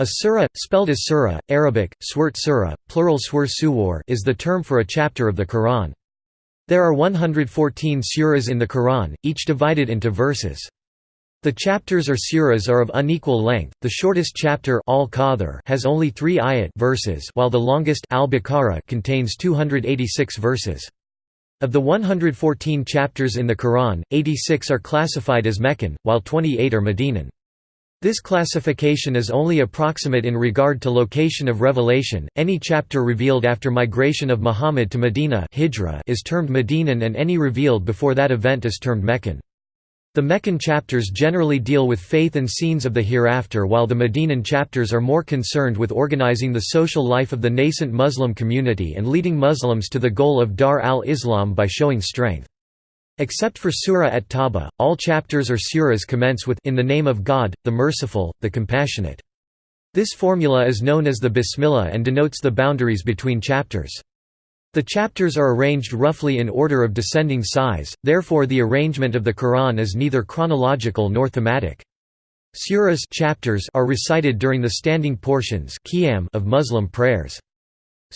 A surah, spelled as surah, Arabic, swert surah, plural swur suwar is the term for a chapter of the Quran. There are 114 surahs in the Quran, each divided into verses. The chapters or surahs are of unequal length. The shortest chapter al has only 3 ayat verses, while the longest al-Baqarah contains 286 verses. Of the 114 chapters in the Quran, 86 are classified as Meccan, while 28 are Medinan. This classification is only approximate in regard to location of revelation. Any chapter revealed after migration of Muhammad to Medina is termed Medinan and any revealed before that event is termed Meccan. The Meccan chapters generally deal with faith and scenes of the hereafter while the Medinan chapters are more concerned with organizing the social life of the nascent Muslim community and leading Muslims to the goal of Dar al-Islam by showing strength. Except for Surah at Tawba, all chapters or surahs commence with In the name of God, the Merciful, the Compassionate. This formula is known as the Bismillah and denotes the boundaries between chapters. The chapters are arranged roughly in order of descending size, therefore the arrangement of the Quran is neither chronological nor thematic. Surahs chapters are recited during the standing portions of Muslim prayers.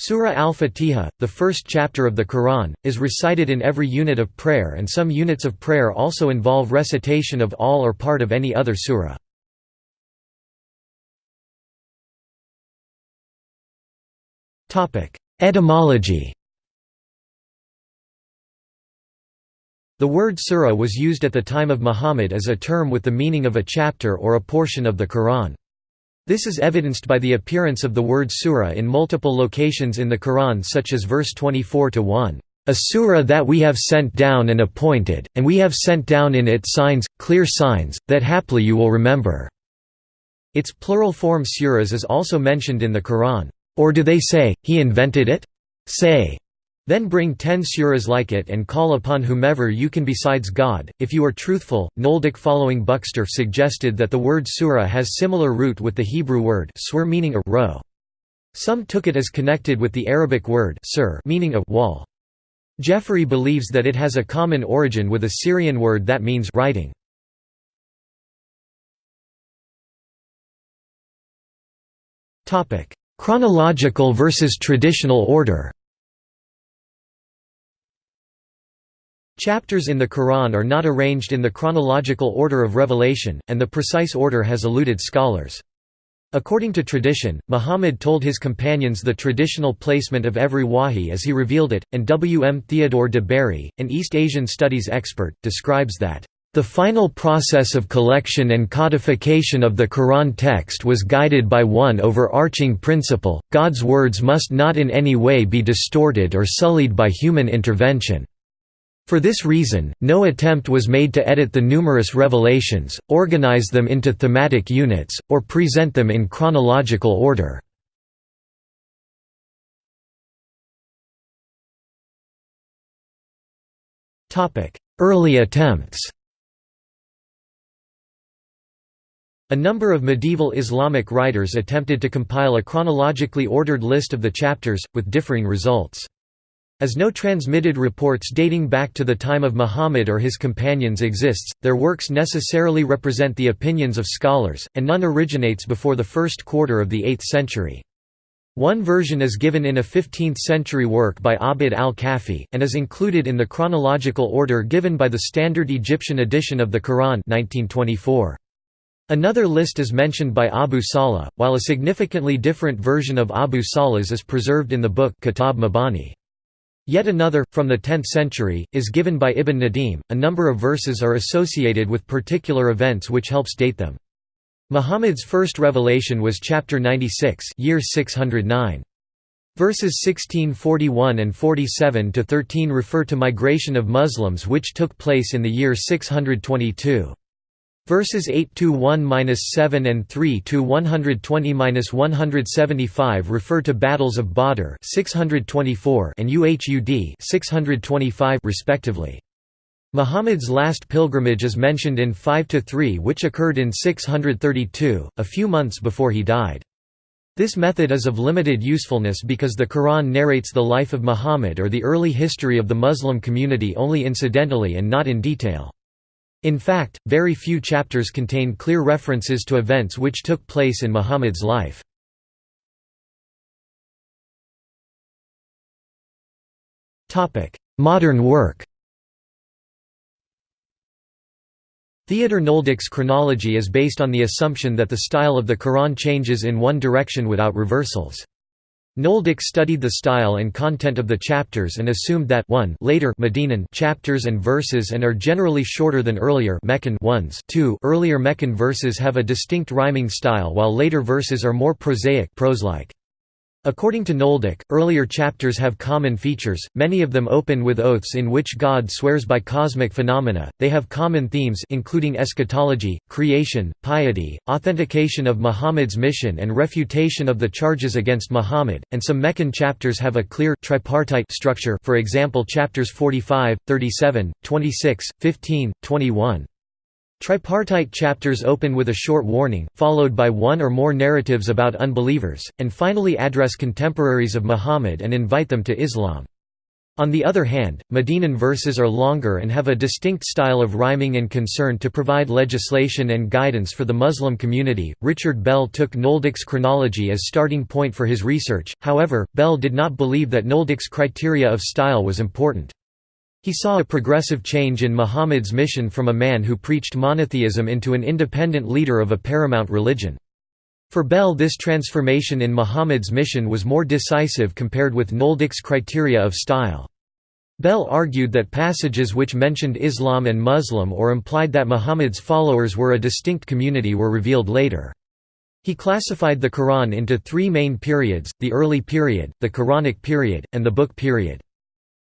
Surah Al-Fatiha, the first chapter of the Quran, is recited in every unit of prayer and some units of prayer also involve recitation of all or part of any other surah. Etymology The word surah was used at the time of Muhammad as a term with the meaning of a chapter or a portion of the Quran. This is evidenced by the appearance of the word surah in multiple locations in the Quran such as verse 24-1, "...a surah that we have sent down and appointed, and we have sent down in it signs, clear signs, that haply you will remember." Its plural form surahs is also mentioned in the Quran. Or do they say, he invented it? Say, then bring ten surahs like it and call upon whomever you can besides God, if you are truthful. Nöldeke following Buxtorf suggested that the word surah has similar root with the Hebrew word swir meaning a row. Some took it as connected with the Arabic word sur meaning a wall. Jeffery believes that it has a common origin with a Syrian word that means writing. Chronological versus traditional order Chapters in the Quran are not arranged in the chronological order of revelation, and the precise order has eluded scholars. According to tradition, Muhammad told his companions the traditional placement of every wahi as he revealed it, and W. M. Theodore de Bary, an East Asian studies expert, describes that, "...the final process of collection and codification of the Quran text was guided by one overarching principle, God's words must not in any way be distorted or sullied by human intervention." For this reason, no attempt was made to edit the numerous revelations, organize them into thematic units, or present them in chronological order. Early attempts A number of medieval Islamic writers attempted to compile a chronologically ordered list of the chapters, with differing results. As no transmitted reports dating back to the time of Muhammad or his companions exists, their works necessarily represent the opinions of scholars, and none originates before the first quarter of the 8th century. One version is given in a 15th-century work by Abd al-Kafi, and is included in the chronological order given by the Standard Egyptian edition of the Quran 1924. Another list is mentioned by Abu Salih, while a significantly different version of Abu Salih's is preserved in the book Kitab Mabani. Yet another, from the 10th century, is given by Ibn Nadim. A number of verses are associated with particular events which helps date them. Muhammad's first revelation was chapter 96, year 609. Verses 1641 and 47 to 13 refer to migration of Muslims which took place in the year 622. Verses 8 to 1-7 and 3 to 120-175 refer to battles of Badr 624 and Uhud 625 respectively. Muhammad's last pilgrimage is mentioned in 5 to 3 which occurred in 632, a few months before he died. This method is of limited usefulness because the Quran narrates the life of Muhammad or the early history of the Muslim community only incidentally and not in detail. In fact, very few chapters contain clear references to events which took place in Muhammad's life. Modern work Theodor Nöldeke's chronology is based on the assumption that the style of the Quran changes in one direction without reversals. Nöldeke studied the style and content of the chapters and assumed that 1 later Medinan chapters and verses and are generally shorter than earlier Meccan ones 2 earlier Meccan verses have a distinct rhyming style while later verses are more prosaic prose-like. According to Nöldeke, earlier chapters have common features, many of them open with oaths in which God swears by cosmic phenomena, they have common themes including eschatology, creation, piety, authentication of Muhammad's mission and refutation of the charges against Muhammad, and some Meccan chapters have a clear tripartite structure for example chapters 45, 37, 26, 15, 21. Tripartite chapters open with a short warning, followed by one or more narratives about unbelievers, and finally address contemporaries of Muhammad and invite them to Islam. On the other hand, Medinan verses are longer and have a distinct style of rhyming and concern to provide legislation and guidance for the Muslim community. Richard Bell took Nöldeke's chronology as starting point for his research, however, Bell did not believe that Nöldeke's criteria of style was important. He saw a progressive change in Muhammad's mission from a man who preached monotheism into an independent leader of a paramount religion. For Bell this transformation in Muhammad's mission was more decisive compared with Nöldeke's criteria of style. Bell argued that passages which mentioned Islam and Muslim or implied that Muhammad's followers were a distinct community were revealed later. He classified the Quran into three main periods, the early period, the Quranic period, and the book period.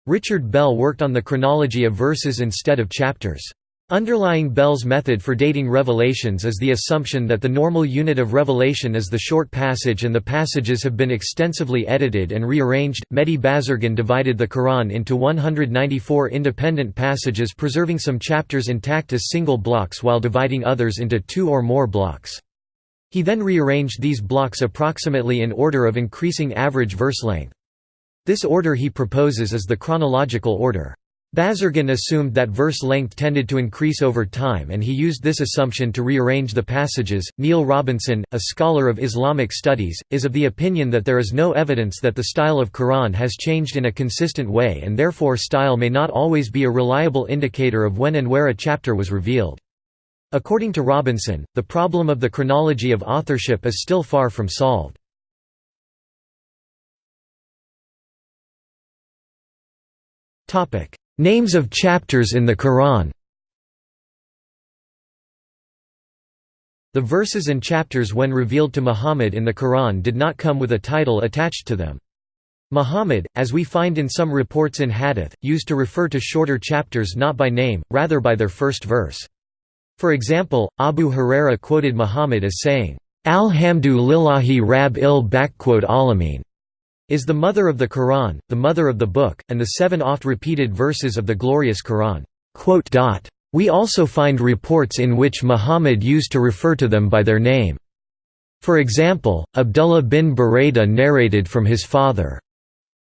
Richard Bell worked on the chronology of verses instead of chapters. Underlying Bell's method for dating revelations is the assumption that the normal unit of revelation is the short passage and the passages have been extensively edited and rearranged. Mehdi Bazargan divided the Quran into 194 independent passages preserving some chapters intact as single blocks while dividing others into two or more blocks. He then rearranged these blocks approximately in order of increasing average verse length. This order he proposes is the chronological order. Bazargan assumed that verse length tended to increase over time and he used this assumption to rearrange the passages. Neal Robinson, a scholar of Islamic studies, is of the opinion that there is no evidence that the style of Quran has changed in a consistent way and therefore style may not always be a reliable indicator of when and where a chapter was revealed. According to Robinson, the problem of the chronology of authorship is still far from solved. Names of chapters in the Quran The verses and chapters when revealed to Muhammad in the Quran did not come with a title attached to them. Muhammad, as we find in some reports in Hadith, used to refer to shorter chapters not by name, rather by their first verse. For example, Abu Huraira quoted Muhammad as saying, Alhamdu lillahi rab il alamin is the mother of the Quran, the mother of the book, and the seven oft-repeated verses of the glorious Quran." We also find reports in which Muhammad used to refer to them by their name. For example, Abdullah bin Buraidah narrated from his father,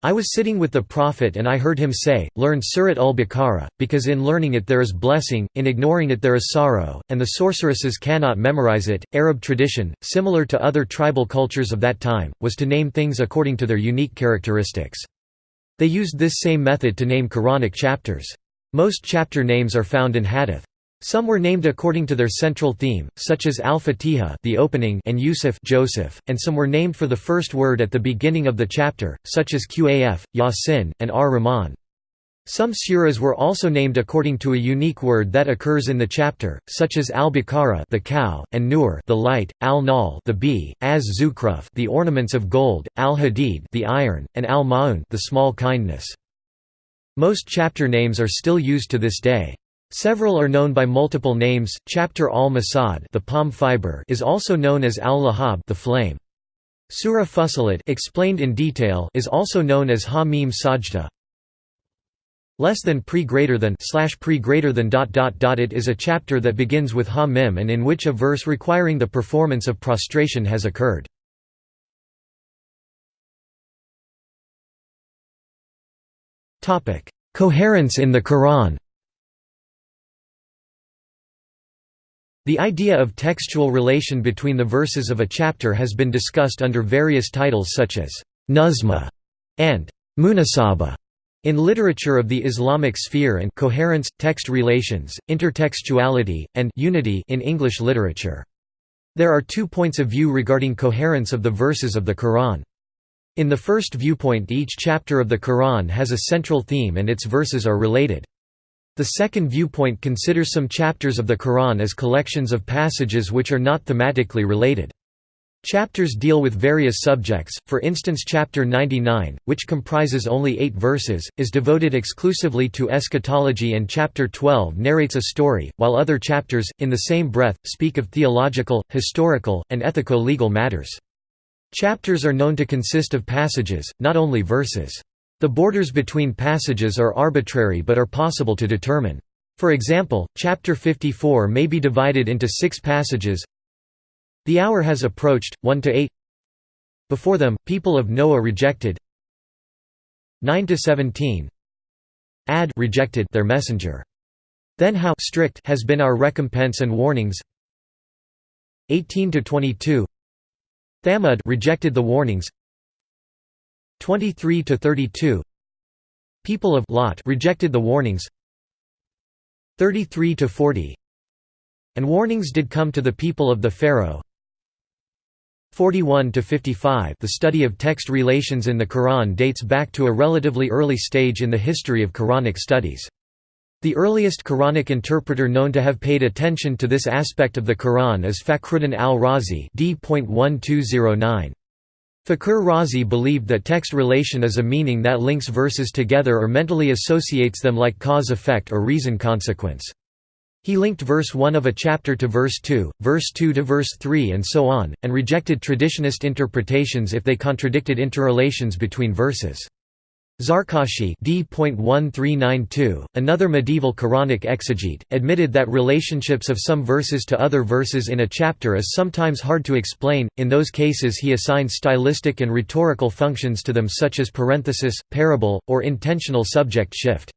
I was sitting with the Prophet and I heard him say, Learn Surat al-Baqarah, because in learning it there is blessing, in ignoring it there is sorrow, and the sorceresses cannot memorize it. Arab tradition, similar to other tribal cultures of that time, was to name things according to their unique characteristics. They used this same method to name Quranic chapters. Most chapter names are found in Hadith. Some were named according to their central theme, such as Al-Fatiha the opening and Yusuf Joseph, and some were named for the first word at the beginning of the chapter, such as Qaf, Yasin, and Ar-Rahman. Some surahs were also named according to a unique word that occurs in the chapter, such as Al-Baqarah the cow, and Nur the light, Al-Nahl the bee, Az-Zukhruf the ornaments of gold, Al-Hadid the iron, and Al-Ma'un the small kindness. Most chapter names are still used to this day. Several are known by multiple names. Chapter al-Masad, the palm fiber, is also known as al-Lahab, the flame. Surah Fussilat, explained in detail, is also known as Ha-Mim Sajda. Less than pre greater than slash pre greater than dot dot dot. It is a chapter that begins with Ha-Mim and in which a verse requiring the performance of prostration has occurred. Topic: Coherence in the Quran. The idea of textual relation between the verses of a chapter has been discussed under various titles such as «nuzma» and «munasaba» in literature of the Islamic sphere and coherence, text relations, intertextuality, and unity in English literature. There are two points of view regarding coherence of the verses of the Quran. In the first viewpoint each chapter of the Quran has a central theme and its verses are related. The second viewpoint considers some chapters of the Quran as collections of passages which are not thematically related. Chapters deal with various subjects, for instance chapter 99, which comprises only eight verses, is devoted exclusively to eschatology and chapter 12 narrates a story, while other chapters, in the same breath, speak of theological, historical, and ethico-legal matters. Chapters are known to consist of passages, not only verses. The borders between passages are arbitrary but are possible to determine. For example, chapter 54 may be divided into six passages. The hour has approached, 1 to 8 Before them, people of Noah rejected. 9 to 17 Ad rejected their messenger. Then how strict has been our recompense and warnings? 18 to 22 Thamud rejected the warnings 23 to 32 People of Lot rejected the warnings. 33 to 40 And warnings did come to the people of the Pharaoh. 41 to 55 The study of text relations in the Quran dates back to a relatively early stage in the history of Quranic studies. The earliest Quranic interpreter known to have paid attention to this aspect of the Quran is Fakhruddin al-Razi d.1209. Fakhr Razi believed that text relation is a meaning that links verses together or mentally associates them like cause-effect or reason-consequence. He linked verse 1 of a chapter to verse 2, verse 2 to verse 3 and so on, and rejected traditionist interpretations if they contradicted interrelations between verses. Zarkashi d. another medieval Quranic exegete, admitted that relationships of some verses to other verses in a chapter is sometimes hard to explain, in those cases he assigned stylistic and rhetorical functions to them such as parenthesis, parable, or intentional subject shift.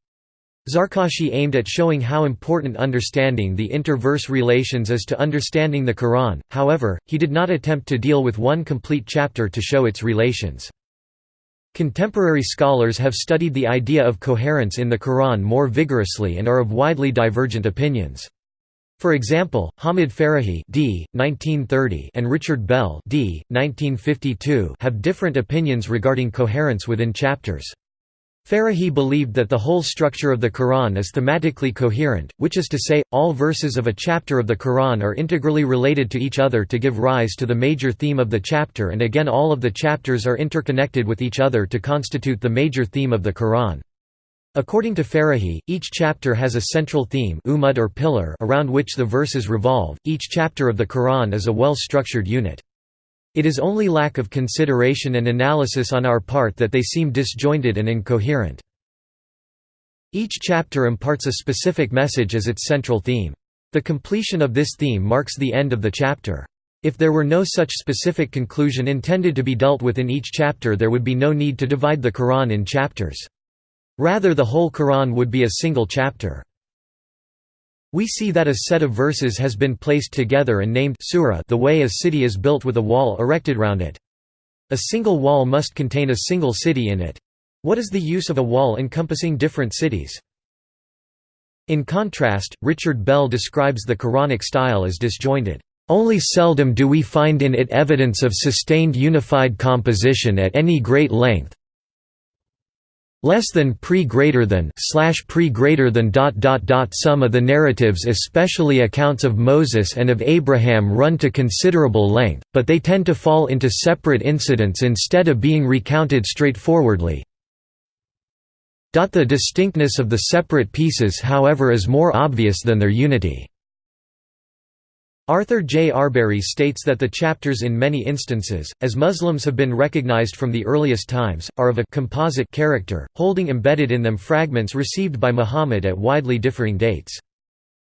Zarkashi aimed at showing how important understanding the inter-verse relations is to understanding the Quran, however, he did not attempt to deal with one complete chapter to show its relations. Contemporary scholars have studied the idea of coherence in the Quran more vigorously and are of widely divergent opinions. For example, Hamid Farahi d. 1930 and Richard Bell d. 1952 have different opinions regarding coherence within chapters. Farahi believed that the whole structure of the Quran is thematically coherent, which is to say, all verses of a chapter of the Quran are integrally related to each other to give rise to the major theme of the chapter and again all of the chapters are interconnected with each other to constitute the major theme of the Quran. According to Farahi, each chapter has a central theme or pillar around which the verses revolve, each chapter of the Quran is a well-structured unit. It is only lack of consideration and analysis on our part that they seem disjointed and incoherent. Each chapter imparts a specific message as its central theme. The completion of this theme marks the end of the chapter. If there were no such specific conclusion intended to be dealt with in each chapter there would be no need to divide the Quran in chapters. Rather the whole Quran would be a single chapter. We see that a set of verses has been placed together and named surah the way a city is built with a wall erected round it. A single wall must contain a single city in it. What is the use of a wall encompassing different cities? In contrast, Richard Bell describes the Quranic style as disjointed. Only seldom do we find in it evidence of sustained unified composition at any great length, less than pre greater than slash pre greater than dot dot dot some of the narratives especially accounts of Moses and of Abraham run to considerable length but they tend to fall into separate incidents instead of being recounted straightforwardly. The distinctness of the separate pieces however is more obvious than their unity Arthur J. Arberry states that the chapters in many instances, as Muslims have been recognized from the earliest times, are of a composite character, holding embedded in them fragments received by Muhammad at widely differing dates.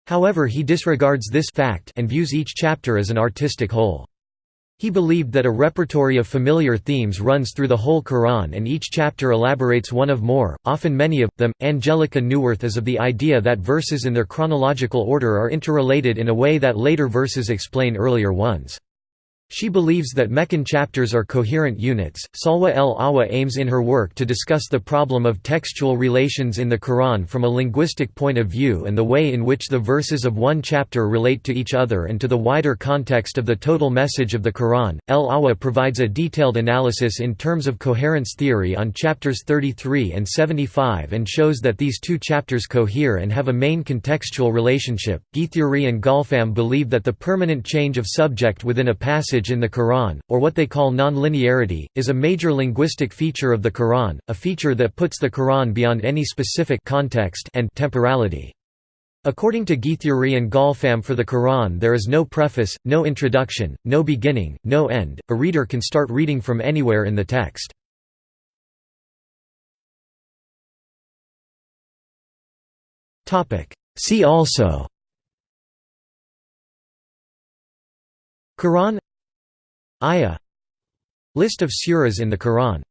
However he disregards this fact and views each chapter as an artistic whole. He believed that a repertory of familiar themes runs through the whole Quran and each chapter elaborates one of more, often many of, them. Angelika Neuwirth is of the idea that verses in their chronological order are interrelated in a way that later verses explain earlier ones. She believes that Meccan chapters are coherent units. Salwa el Awa aims in her work to discuss the problem of textual relations in the Quran from a linguistic point of view and the way in which the verses of one chapter relate to each other and to the wider context of the total message of the Quran. El Awa provides a detailed analysis in terms of coherence theory on chapters 33 and 75 and shows that these two chapters cohere and have a main contextual relationship. Guithuri and Golfam believe that the permanent change of subject within a passage in the Quran, or what they call non-linearity, is a major linguistic feature of the Quran, a feature that puts the Quran beyond any specific context and temporality. According to Guithuri and Golfam for the Quran there is no preface, no introduction, no beginning, no end, a reader can start reading from anywhere in the text. See also Quran Ayah. List of suras in the Quran